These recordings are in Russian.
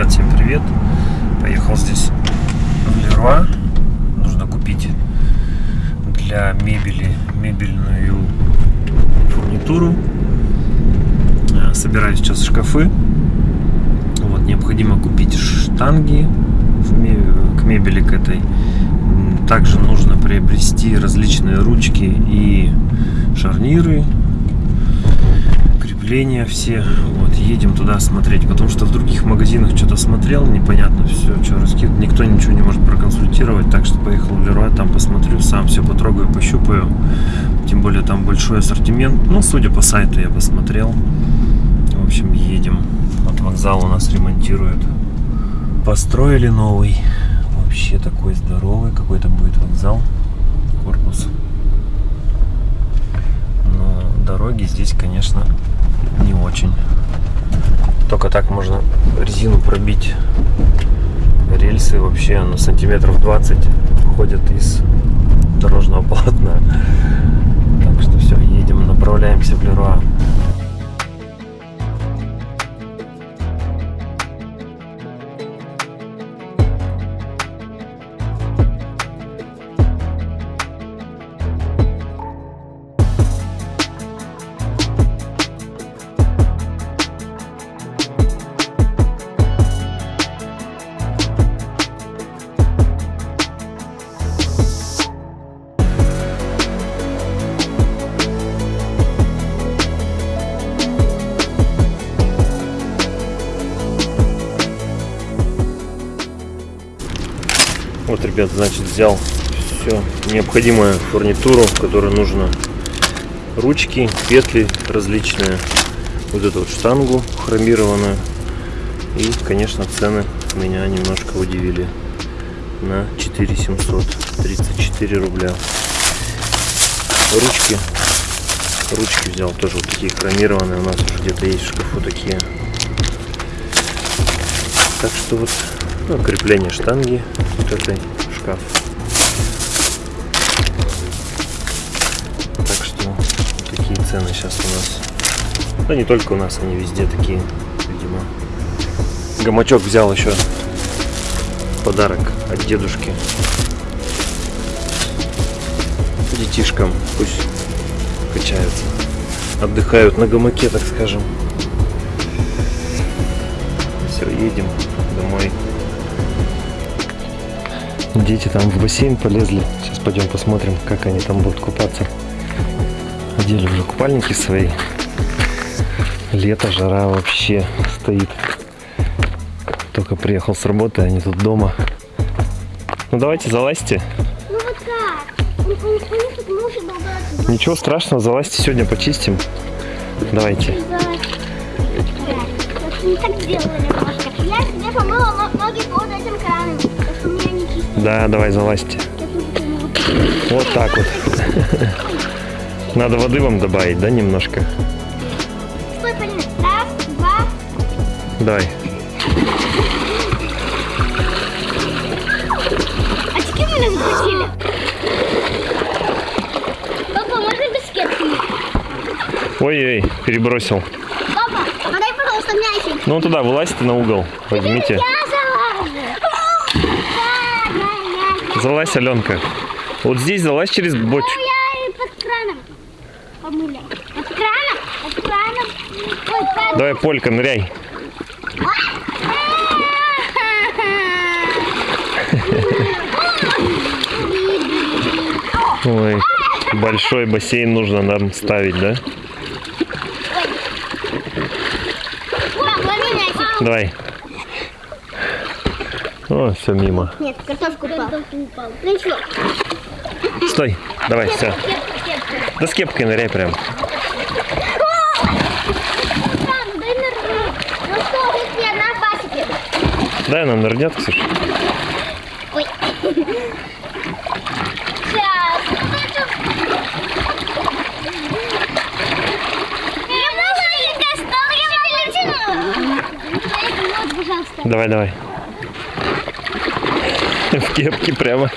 Ребят, всем привет! Поехал здесь в Леруа. Нужно купить для мебели мебельную фурнитуру. Э, собираю сейчас шкафы. Вот, необходимо купить штанги к мебели к этой. Также нужно приобрести различные ручки и шарниры крепления все. Вот, едем туда смотреть, потому что в других магазинах что-то смотрел, непонятно все, что раскид, никто ничего не может проконсультировать, так что поехал в Леруа, там посмотрю, сам все потрогаю, пощупаю. Тем более там большой ассортимент. Ну, судя по сайту я посмотрел. В общем, едем. Вот вокзал у нас ремонтируют. Построили новый. Вообще такой здоровый какой-то будет вокзал. Корпус. Но дороги здесь, конечно, не очень. Только так можно резину пробить. Рельсы вообще на сантиметров 20 ходят из дорожного полотна. Так что все, едем, направляемся в Леруа. Ребят, значит, взял все необходимую фурнитуру, которую нужно ручки, петли различные, вот эту вот штангу хромированную. И, конечно, цены меня немножко удивили на 4700, 34 рубля. Ручки, ручки взял тоже вот такие хромированные, у нас уже где-то есть в шкафу такие. Так что вот ну, крепление штанги вот этой шкаф. Так что такие цены сейчас у нас. Да не только у нас, они везде такие, видимо. Гамачок взял еще подарок от дедушки. Детишкам пусть качаются. Отдыхают на гамаке, так скажем. Все, едем домой. Дети там в бассейн полезли. Сейчас пойдем посмотрим, как они там будут купаться. Одели уже купальники свои. Лето, жара вообще стоит. Только приехал с работы, они тут дома. Ну давайте, залазьте. Ну вот как? Болтаться. Ничего страшного, залазьте, сегодня почистим. Давайте. Не так делали немножко. Я себе помыла ноги Да, давай залазьте. Вот так вот. Надо воды вам добавить, да, немножко? Стой, Полина. Раз, два. Давай. Очки мы захватили. Папа, можно без кепки? Ой-ой, перебросил. Папа, подай, пожалуйста, мячик. Ну туда, вылазьте на угол. Возьмите. Я залажу. Да, да, я. Залазь, Аленка. Вот здесь залазь через бочку. Я и под краном помыли. Под краном? Под краном. Ой, под... Давай, Полька, ныряй. Ой, большой бассейн нужно нам ставить, да? Давай. О, все мимо. Нет, картошку упал. Ну ничего. Стой, давай, все. Да с кепкой ныряй прям. Дай нырнуть. Ну она нырнет, Ксюш. Ой. Сейчас. Давай, давай. В кепке прямо.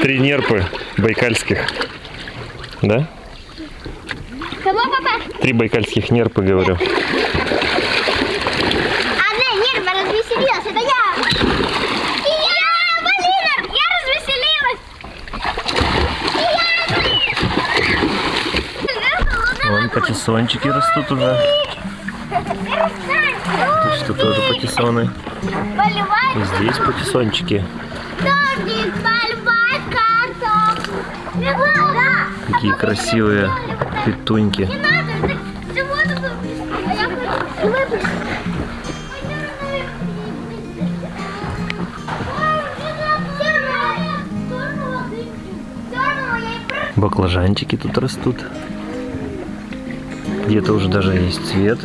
Три нерпы байкальских. Да? Кого, папа? Три байкальских нерпы, говорю. Одна нерва развеселилась, это я. И я, Полина, я развеселилась. Вон патиссончики растут уже. Что тоже патиссоны. И здесь патиссончики. Да. Какие красивые петуньки. А. Баклажанчики тут растут. Где-то уже даже есть цвет.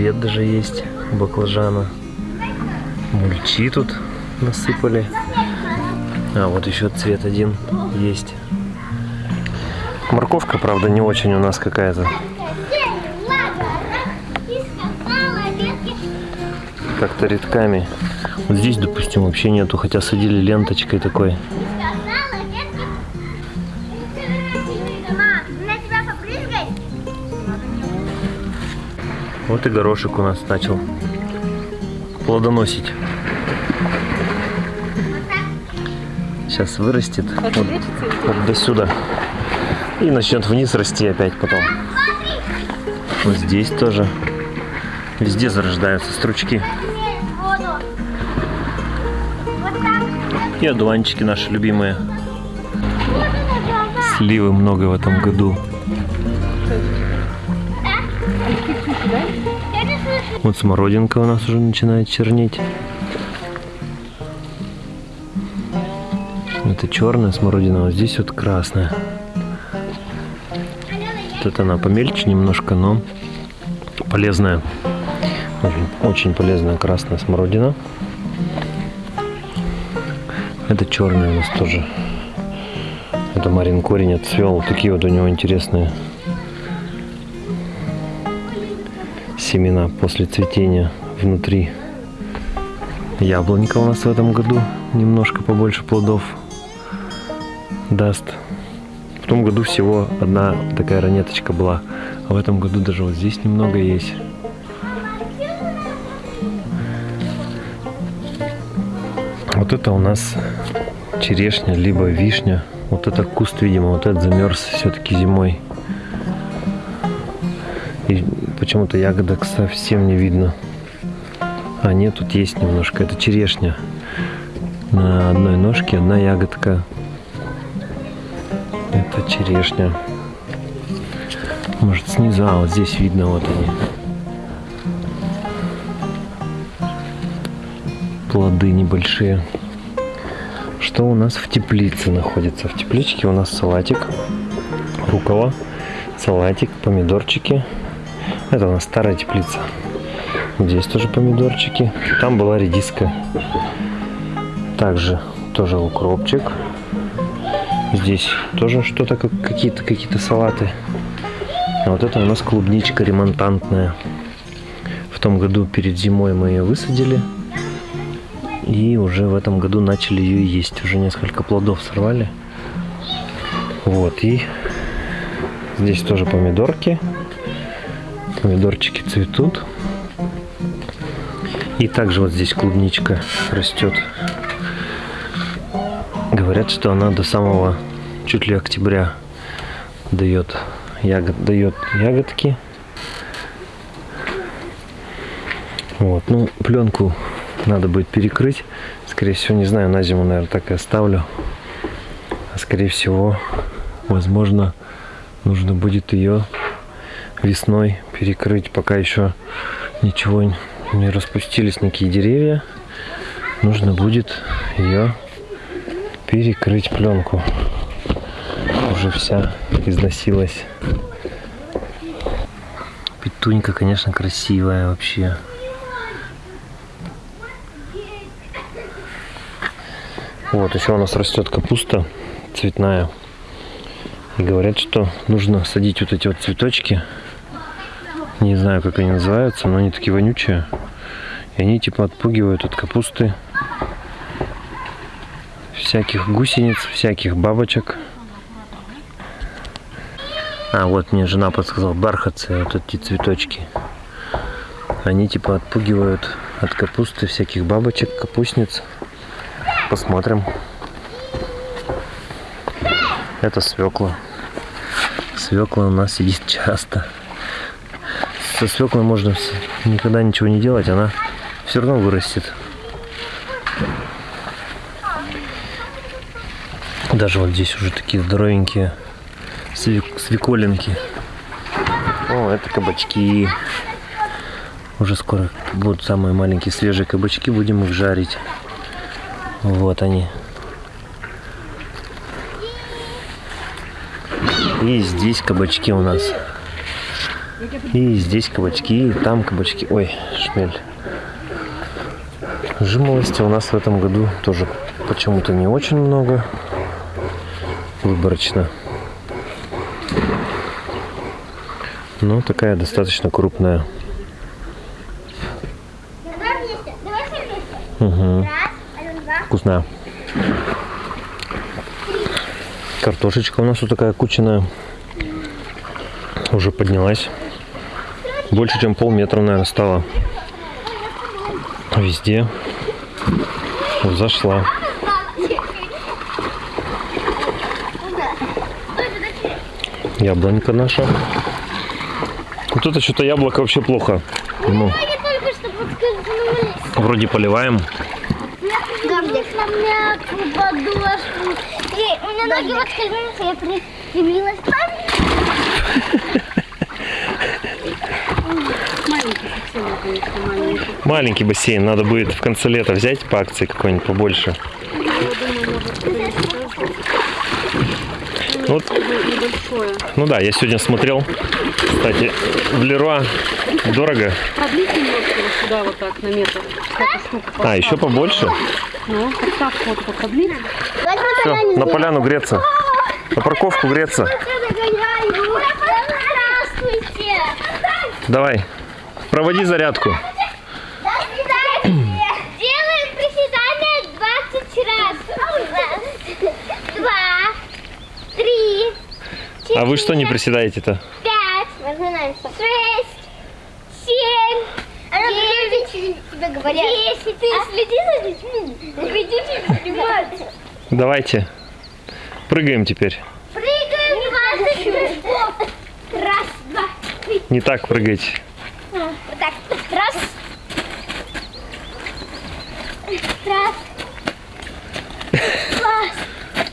Цвет даже есть у баклажана. Мульчи тут насыпали. А, вот еще цвет один есть. Морковка, правда, не очень у нас какая-то. Как-то редками. Вот здесь, допустим, вообще нету, хотя садили ленточкой такой. Вот и горошек у нас начал плодоносить. Сейчас вырастет вот, вот до сюда. И начнет вниз расти опять потом. Вот здесь тоже. Везде зарождаются стручки. И одуванчики наши любимые. Сливы много в этом году. Вот смородинка у нас уже начинает чернеть. Это черная смородина, вот здесь вот красная. Это она помельче немножко, но полезная. Очень, очень полезная красная смородина. Это черная у нас тоже. Это марин корень отцвел. Такие вот у него интересные семена после цветения внутри. Яблонька у нас в этом году немножко побольше плодов даст. В том году всего одна такая ранеточка была, а в этом году даже вот здесь немного есть. Вот это у нас черешня, либо вишня. Вот это куст, видимо, вот этот замерз все-таки зимой. И почему-то ягодок совсем не видно. А нет, тут есть немножко. Это черешня. На одной ножке одна ягодка. Это черешня. Может снизу, а вот здесь видно вот они. Плоды небольшие. Что у нас в теплице находится? В тепличке у нас салатик, рукола, салатик, помидорчики. Это у нас старая теплица. Здесь тоже помидорчики. Там была редиска. Также тоже укропчик. Здесь тоже что-то, как какие-то какие-то салаты. А вот это у нас клубничка ремонтантная. В том году перед зимой мы ее высадили. И уже в этом году начали ее есть. Уже несколько плодов сорвали. Вот, и здесь тоже помидорки. Помидорчики цветут. И также вот здесь клубничка растет. Говорят, что она до самого чуть ли октября дает, ягод, дает ягодки. Вот, ну, пленку надо будет перекрыть. Скорее всего, не знаю, на зиму, наверное, так и оставлю. А скорее всего, возможно, нужно будет ее весной перекрыть, пока еще ничего не распустились никакие деревья. Нужно будет ее перекрыть пленку. Уже вся износилась. Петунька, конечно, красивая вообще. Вот, еще у нас растет капуста цветная. И говорят, что нужно садить вот эти вот цветочки. Не знаю, как они называются, но они такие вонючие. И они типа отпугивают от капусты всяких гусениц, всяких бабочек. А, вот мне жена подсказала, бархатцы, вот эти цветочки. Они типа отпугивают от капусты всяких бабочек, капустниц. Посмотрим. Это свекла. Свекла у нас сидит часто. Со свеклой можно никогда ничего не делать, она все равно вырастет. Даже вот здесь уже такие здоровенькие свек- свеколинки. О, это кабачки. Уже скоро будут самые маленькие свежие кабачки, будем их жарить. Вот они. И здесь кабачки у нас. И здесь кабачки, и там кабачки. Ой, шмель. Жимолости у нас в этом году тоже почему-то не очень много. Выборочно. Но такая достаточно крупная. Угу. Вкусная. Картошечка у нас вот такая кучаная. Уже поднялась. Больше, чем полметра, наверное, стала. Везде. Зашла. Яблонька наша. Вот это что-то яблоко вообще плохо. Ну, вроде поливаем. И у меня ноги подскользнулись, я приземлилась. Маленький совсем, конечно, маленький. Бассейн. Надо будет в конце лета взять по акции какой-нибудь побольше. Вот Небольшое. Ну да, я сегодня смотрел, кстати, в Леруа дорого. Немножко вот сюда вот так на метр. А, еще побольше? Ну, вот продлить. Все, на поляну греться. На парковку греться. Давай, проводи зарядку. Делаем приседания 20 раз. Раз, два, три, А вы что не приседаете-то? пять, разминаемся. Шесть, семь, девять, тебе говорят. Ты следи за детьми. Ведите снимать. Давайте. Прыгаем теперь. Прыгаем 20 прыжков. Раз, два, три. Не так прыгайте. Вот так. Раз. Раз. Два.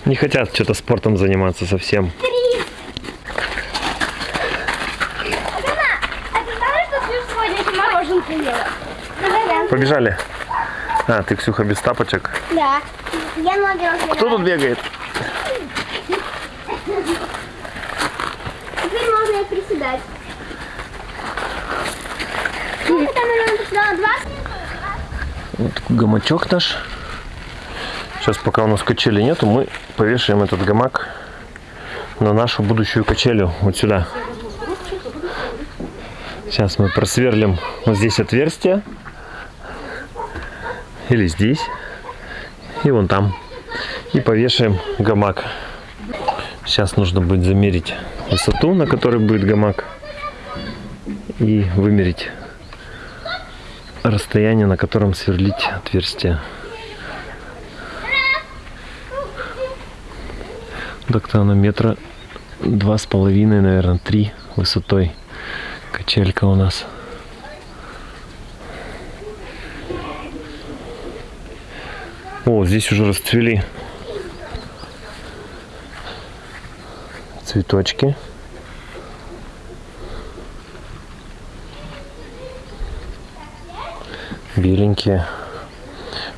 Не хотят что-то спортом заниматься совсем. Три. Мама, а ты знаешь, что ты сегодня еще мороженку ела? Давай, Побежали. А, ты, Ксюха, без тапочек. Да. Я ноги. Кто тут бегает? Теперь можно и приседать. Сколько там приседала? Два? Вот гамачок наш. Сейчас, пока у нас качели нету, мы повешаем этот гамак на нашу будущую качелю. Вот сюда. Сейчас мы просверлим вот здесь отверстие. Или здесь. И вон там. И повешаем гамак. Сейчас нужно будет замерить высоту, на которой будет гамак. И вымерить расстояние, на котором сверлить отверстие. Так-то она метра два с половиной, наверное, три высотой. Качелька у нас. О, здесь уже расцвели цветочки. Беленькие.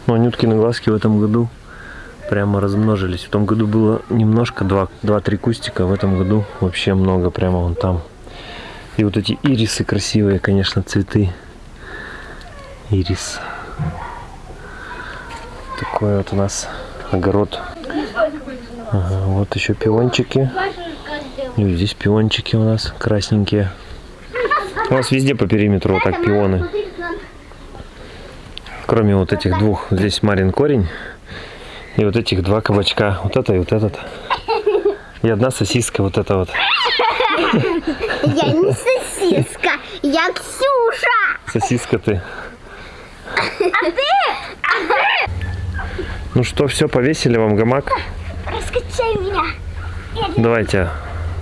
Ну, анюткины глазки в этом году прямо размножились. В том году было немножко, два- два-три кустика, в этом году вообще много, прямо вон там. И вот эти ирисы красивые, конечно, цветы. Ирис. Такой вот у нас огород. Ага, вот еще пиончики. И здесь пиончики у нас красненькие. У нас везде по периметру вот так пионы. Кроме вот этих двух. Здесь Марин корень И вот этих два кабачка. Вот это и вот этот. И одна сосиска вот эта вот. Я не сосиска, я Ксюша. Сосиска ты. Ну что, все, повесили вам гамак? Раскачай меня. Давайте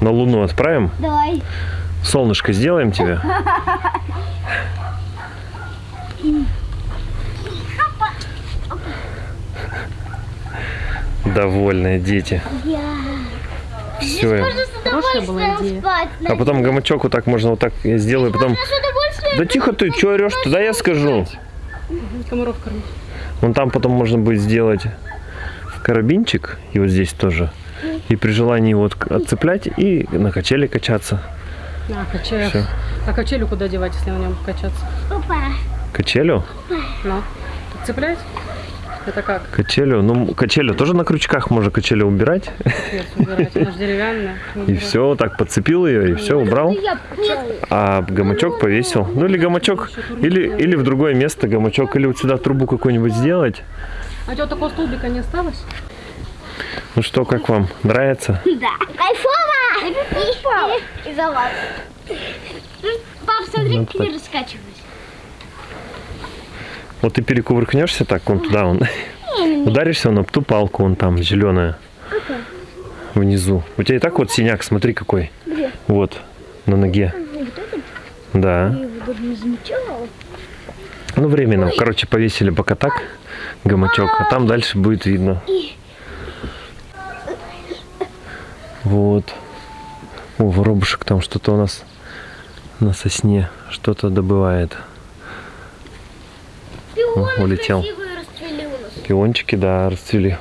на Луну отправим. Давай. Солнышко сделаем тебе. Довольные дети. Я. Все. Можно с Хорошая была удовольствием идея. спать. А потом гамачок вот так можно вот так я сделаю, потом. Да тихо ты, что орешь? Туда я скажу. Комаров кормить. Вон там потом можно будет сделать карабинчик, и вот здесь тоже. И при желании вот отцеплять и на качели качаться. А, качель. Всё. А качелю куда девать, если на нем качаться? Опа. Качелю? Ну, так цеплять? Это как? Качелю? Ну, качелю тоже на крючках можно качелю убирать. И все, вот так подцепил ее, и все, убрал. А гамачок повесил. Ну или гамачок, или, или в другое место гамачок, или вот сюда трубу какую-нибудь сделать. А у тебя такого столбика не осталось? Ну что, как вам? Нравится? Да. Кайфово. И, и вас. Пап, смотри, Ну, как я раскачиваюсь. Вот ты перекувыркнешься так, вон туда, вон. Ударишься вон об ту палку, вон там, зеленая. Внизу. У тебя и так вот синяк, смотри какой. Вот, на ноге. Да. Ну, временно. Короче, повесили пока так гамачок, а там дальше будет видно. Вот. О, воробушек там что-то у нас на сосне что-то добывает. Улетел. Пиончики, да, расцвели.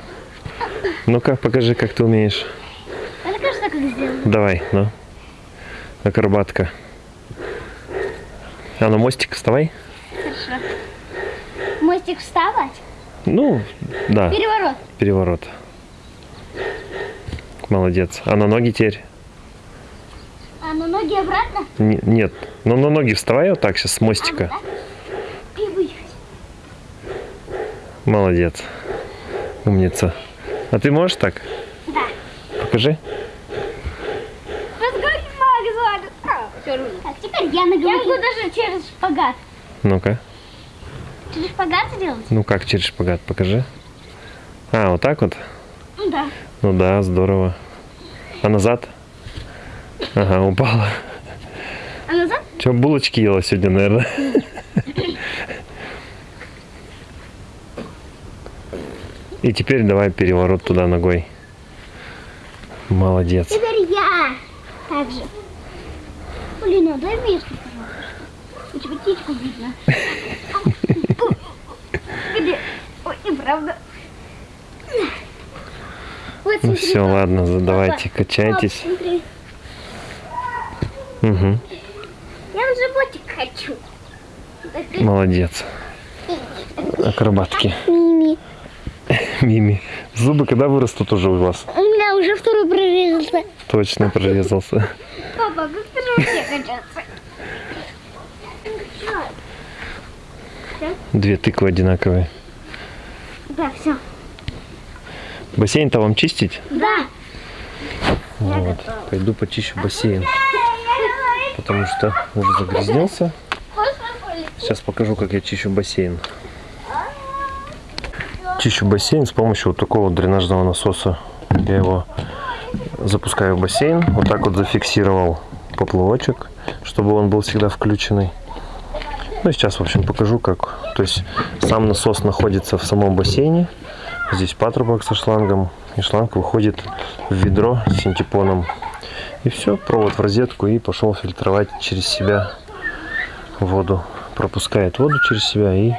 Ну-ка, покажи, как ты умеешь. Это кажется, как сделано. Давай, ну. Акробатка. А на мостик вставай. Хорошо. Мостик вставать. Ну, да, Переворот. переворот. Молодец. А на ноги теперь? А на ноги обратно. Не- нет. Ну, на ноги вставай вот так сейчас с мостика. И Молодец. Умница. А ты можешь так? Да. Покажи. Разгони Макс, Так, теперь я на Я могу даже через шпагат. Ну-ка. Через шпагат сделать? Ну как через шпагат? Покажи. А, вот так вот? Ну да. Ну да, здорово. А назад? Ага, упала. А назад? Че, булочки ела сегодня, наверное? И теперь давай переворот туда ногой. Молодец. Теперь я. Так же. Блин, а дай место, пожалуйста. У тебя птичку видно. Где? Ой, неправда. Вот, Ну все, ладно, за- давайте, Пап, качайтесь. Угу, Я в животик хочу. Молодец. Акробатки. Мими. Мими. Зубы когда вырастут уже у вас? У меня уже второй прорезался. Точно прорезался. Папа, как ты мне качаться? Две тыквы одинаковые. Да, все. Бассейн-то вам чистить? Да. Вот. Пойду почищу бассейн. Потому что уже загрязнился. Сейчас покажу, как я чищу бассейн. Чищу бассейн с помощью вот такого дренажного насоса. Я его запускаю в бассейн. Вот так вот зафиксировал поплавочек, чтобы он был всегда включенный. Ну, сейчас, в общем, покажу, как. То есть, сам насос находится в самом бассейне. Здесь патрубок со шлангом. И шланг выходит в ведро с синтепоном. И все, провод в розетку и пошел фильтровать через себя воду. Пропускает воду через себя и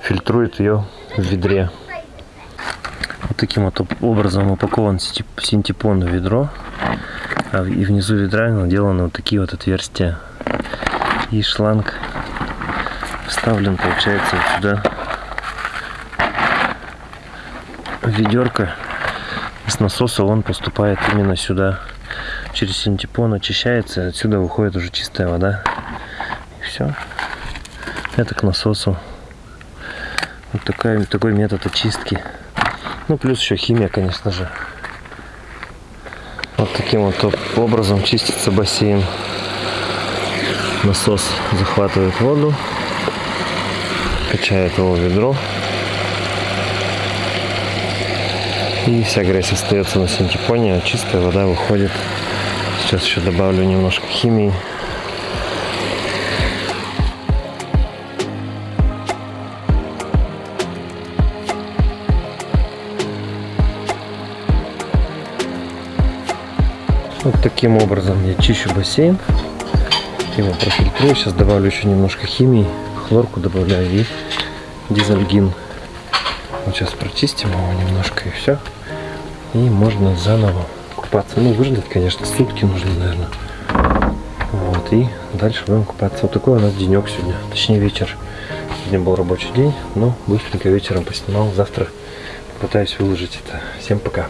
фильтрует ее в ведре. Вот таким вот об- образом упакован синтеп- синтепон в ведро. А и внизу ведра наделаны вот такие вот отверстия. И шланг вставлен, получается, вот сюда. Ведерко. С насоса он поступает именно сюда. Через синтепон очищается, отсюда выходит уже чистая вода. И все. Это к насосу. Вот такая, такой метод очистки Ну, плюс еще химия, конечно же. Вот таким вот образом чистится бассейн. Насос захватывает воду, качает его в ведро. И вся грязь остается на синтепоне, а чистая вода выходит. Сейчас еще добавлю немножко химии. Таким образом я чищу бассейн. Его профильтрую. Сейчас добавлю еще немножко химии. Хлорку добавляю и дизельгин. Вот сейчас прочистим его немножко и все. И можно заново купаться. Ну, выждать, конечно, сутки нужно, наверное. Вот, и дальше будем купаться. Вот такой у нас денек сегодня, точнее вечер. Сегодня был рабочий день, но быстренько вечером поснимал. Завтра попытаюсь выложить это. Всем пока.